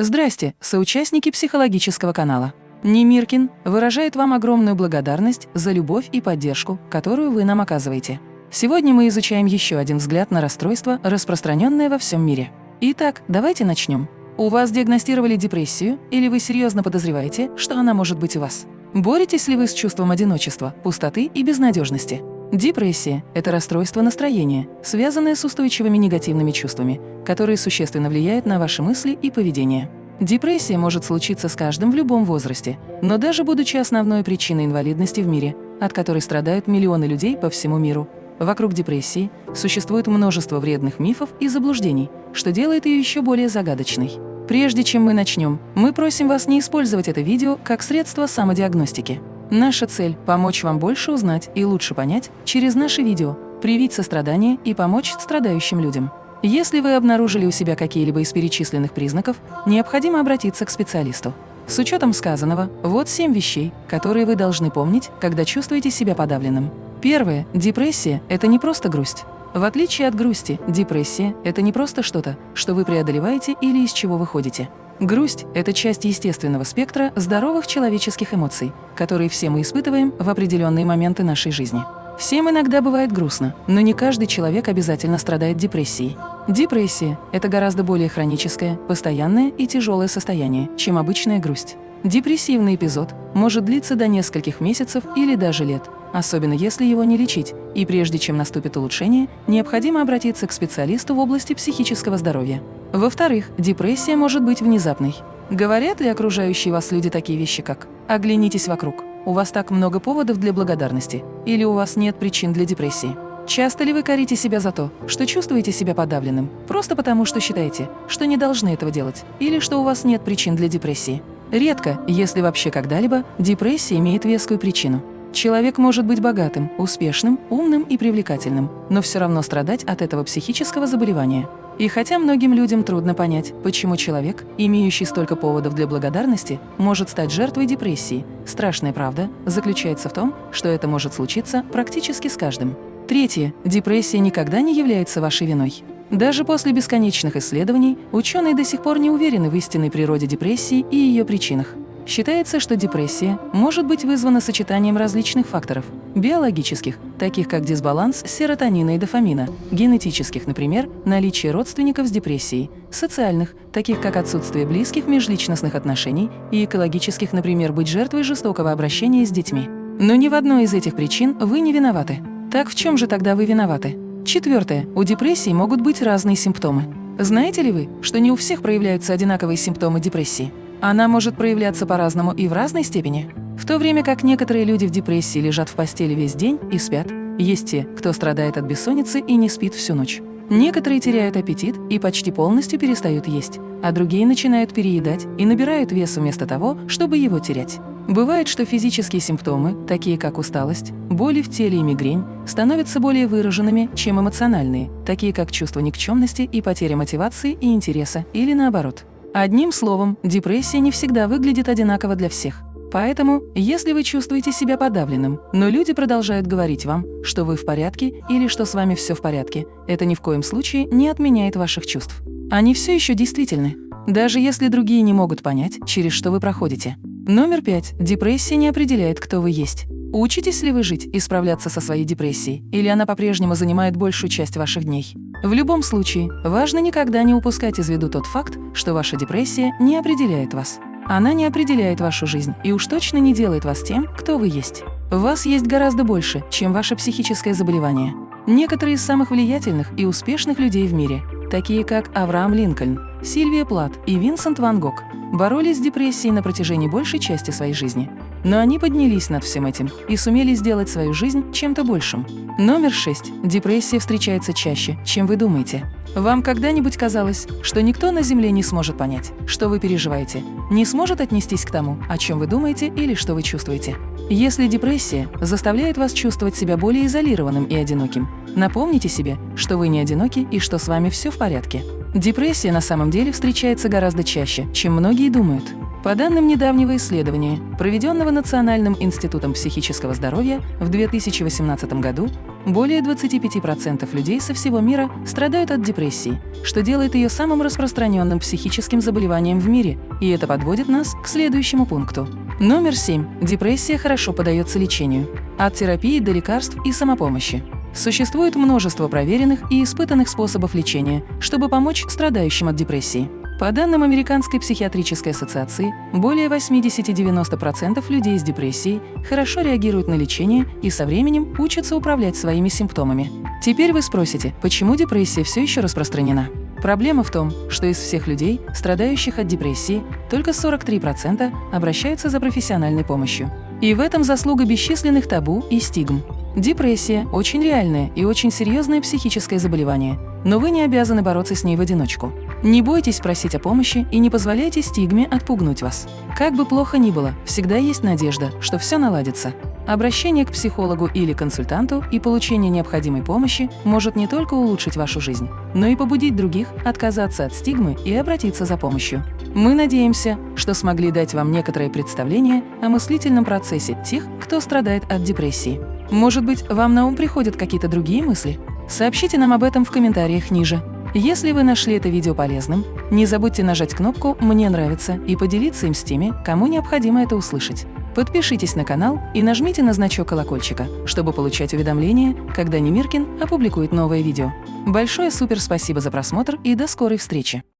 Здрасте, соучастники психологического канала. Немиркин выражает вам огромную благодарность за любовь и поддержку, которую вы нам оказываете. Сегодня мы изучаем еще один взгляд на расстройство, распространенное во всем мире. Итак, давайте начнем. У вас диагностировали депрессию или вы серьезно подозреваете, что она может быть у вас? Боретесь ли вы с чувством одиночества, пустоты и безнадежности? Депрессия – это расстройство настроения, связанное с устойчивыми негативными чувствами, которые существенно влияют на ваши мысли и поведение. Депрессия может случиться с каждым в любом возрасте, но даже будучи основной причиной инвалидности в мире, от которой страдают миллионы людей по всему миру, вокруг депрессии существует множество вредных мифов и заблуждений, что делает ее еще более загадочной. Прежде чем мы начнем, мы просим вас не использовать это видео как средство самодиагностики. Наша цель – помочь вам больше узнать и лучше понять через наши видео, привить сострадание и помочь страдающим людям. Если вы обнаружили у себя какие-либо из перечисленных признаков, необходимо обратиться к специалисту. С учетом сказанного, вот семь вещей, которые вы должны помнить, когда чувствуете себя подавленным. Первое. Депрессия – это не просто грусть. В отличие от грусти, депрессия – это не просто что-то, что вы преодолеваете или из чего выходите. Грусть – это часть естественного спектра здоровых человеческих эмоций, которые все мы испытываем в определенные моменты нашей жизни. Всем иногда бывает грустно, но не каждый человек обязательно страдает депрессией. Депрессия – это гораздо более хроническое, постоянное и тяжелое состояние, чем обычная грусть. Депрессивный эпизод может длиться до нескольких месяцев или даже лет, особенно если его не лечить, и прежде чем наступит улучшение, необходимо обратиться к специалисту в области психического здоровья. Во-вторых, депрессия может быть внезапной. Говорят ли окружающие вас люди такие вещи, как «оглянитесь вокруг», «у вас так много поводов для благодарности» или «у вас нет причин для депрессии». Часто ли вы корите себя за то, что чувствуете себя подавленным, просто потому что считаете, что не должны этого делать, или что у вас нет причин для депрессии? Редко, если вообще когда-либо, депрессия имеет вескую причину. Человек может быть богатым, успешным, умным и привлекательным, но все равно страдать от этого психического заболевания. И хотя многим людям трудно понять, почему человек, имеющий столько поводов для благодарности, может стать жертвой депрессии, страшная правда заключается в том, что это может случиться практически с каждым. Третье. Депрессия никогда не является вашей виной. Даже после бесконечных исследований ученые до сих пор не уверены в истинной природе депрессии и ее причинах. Считается, что депрессия может быть вызвана сочетанием различных факторов – биологических, таких как дисбаланс серотонина и дофамина, генетических, например, наличие родственников с депрессией, социальных, таких как отсутствие близких межличностных отношений, и экологических, например, быть жертвой жестокого обращения с детьми. Но ни в одной из этих причин вы не виноваты. Так в чем же тогда вы виноваты? Четвертое. У депрессии могут быть разные симптомы. Знаете ли вы, что не у всех проявляются одинаковые симптомы депрессии? Она может проявляться по-разному и в разной степени. В то время как некоторые люди в депрессии лежат в постели весь день и спят, есть те, кто страдает от бессонницы и не спит всю ночь. Некоторые теряют аппетит и почти полностью перестают есть, а другие начинают переедать и набирают вес вместо того, чтобы его терять. Бывает, что физические симптомы, такие как усталость, боли в теле и мигрень, становятся более выраженными, чем эмоциональные, такие как чувство никчемности и потеря мотивации и интереса, или наоборот. Одним словом, депрессия не всегда выглядит одинаково для всех. Поэтому, если вы чувствуете себя подавленным, но люди продолжают говорить вам, что вы в порядке или что с вами все в порядке, это ни в коем случае не отменяет ваших чувств. Они все еще действительны, даже если другие не могут понять, через что вы проходите. Номер пять. Депрессия не определяет, кто вы есть. Учитесь ли вы жить и справляться со своей депрессией, или она по-прежнему занимает большую часть ваших дней? В любом случае, важно никогда не упускать из виду тот факт, что ваша депрессия не определяет вас. Она не определяет вашу жизнь и уж точно не делает вас тем, кто вы есть. В вас есть гораздо больше, чем ваше психическое заболевание. Некоторые из самых влиятельных и успешных людей в мире, такие как Авраам Линкольн, Сильвия Плат и Винсент Ван Гог, боролись с депрессией на протяжении большей части своей жизни. Но они поднялись над всем этим и сумели сделать свою жизнь чем-то большим. Номер шесть. Депрессия встречается чаще, чем вы думаете. Вам когда-нибудь казалось, что никто на Земле не сможет понять, что вы переживаете, не сможет отнестись к тому, о чем вы думаете или что вы чувствуете? Если депрессия заставляет вас чувствовать себя более изолированным и одиноким, напомните себе, что вы не одиноки и что с вами все в порядке. Депрессия на самом деле встречается гораздо чаще, чем многие думают. По данным недавнего исследования, проведенного Национальным институтом психического здоровья в 2018 году, более 25% людей со всего мира страдают от депрессии, что делает ее самым распространенным психическим заболеванием в мире, и это подводит нас к следующему пункту. Номер 7. Депрессия хорошо поддается лечению. От терапии до лекарств и самопомощи. Существует множество проверенных и испытанных способов лечения, чтобы помочь страдающим от депрессии. По данным Американской психиатрической ассоциации, более 80-90% людей с депрессией хорошо реагируют на лечение и со временем учатся управлять своими симптомами. Теперь вы спросите, почему депрессия все еще распространена? Проблема в том, что из всех людей, страдающих от депрессии, только 43% обращаются за профессиональной помощью. И в этом заслуга бесчисленных табу и стигм. Депрессия – очень реальное и очень серьезное психическое заболевание, но вы не обязаны бороться с ней в одиночку. Не бойтесь просить о помощи и не позволяйте стигме отпугнуть вас. Как бы плохо ни было, всегда есть надежда, что все наладится. Обращение к психологу или консультанту и получение необходимой помощи может не только улучшить вашу жизнь, но и побудить других отказаться от стигмы и обратиться за помощью. Мы надеемся, что смогли дать вам некоторое представление о мыслительном процессе тех, кто страдает от депрессии. Может быть, вам на ум приходят какие-то другие мысли? Сообщите нам об этом в комментариях ниже. Если вы нашли это видео полезным, не забудьте нажать кнопку «Мне нравится» и поделиться им с теми, кому необходимо это услышать. Подпишитесь на канал и нажмите на значок колокольчика, чтобы получать уведомления, когда Немиркин опубликует новое видео. Большое супер спасибо за просмотр и до скорой встречи!